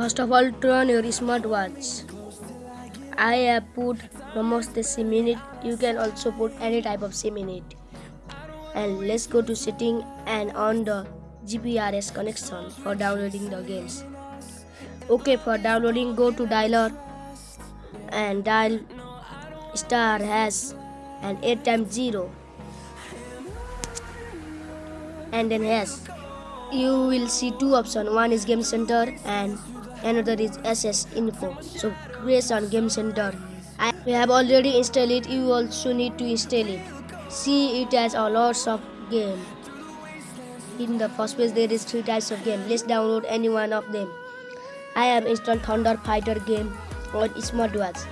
First of all, turn on your smartwatch. I have put Namaste SIM in it. You can also put any type of SIM in it. And let's go to setting and on the GPRS connection for downloading the games. Okay, for downloading, go to dialer and dial star hash and 8 times 0 and then hash you will see two options. One is game center and another is ss info. So press on game center i we have already installed it. You also need to install it. See it has a lots of game. In the first place there is three types of game. Let's download any one of them. I have installed thunder fighter game on smartwatch.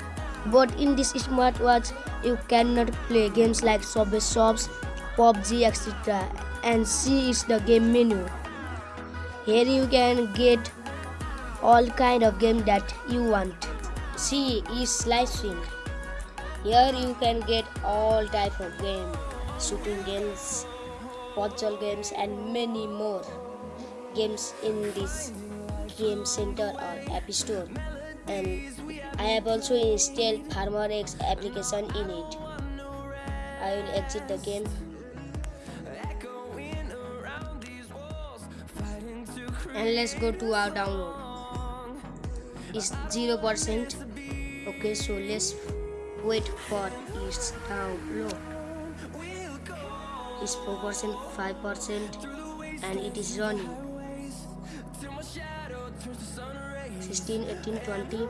But in this smartwatch you cannot play games like Subway Surfers pubg etc and see is the game menu here you can get all kind of game that you want see is stream here you can get all type of game shooting games puzzle games and many more games in this game center or app store and I have also installed FarmerX application in it. I will exit the game. And let's go to our download. It's 0%. Okay, so let's wait for its download. It's 4%, 5% and it is running. 16, 18, 20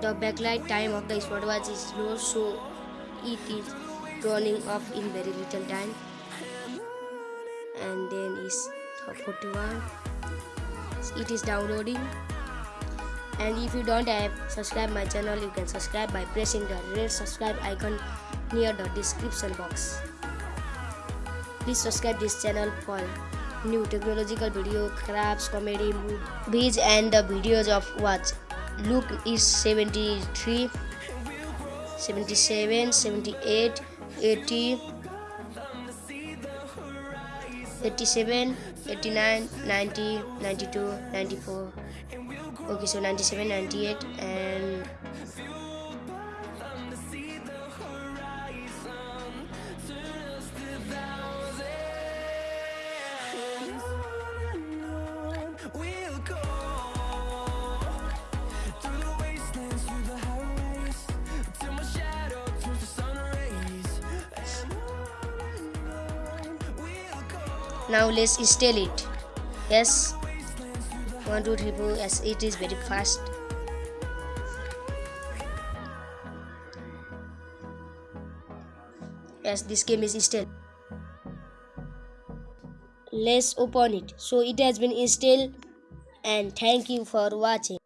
the backlight time of the smartwatch is low so it is turning off in very little time and then is 41 it is downloading. And if you don't have subscribe my channel you can subscribe by pressing the red subscribe icon near the description box. Please subscribe this channel for new technological video crafts comedy movies and the videos of watch Luke is 73, 77, 78, 80, 87, 89, 90, 92, 94. Okay, so 97, 98, and now let's install it. Yes. One two three four. Yes it is very fast. Yes this game is installed let's open it. So it has been installed and thank you for watching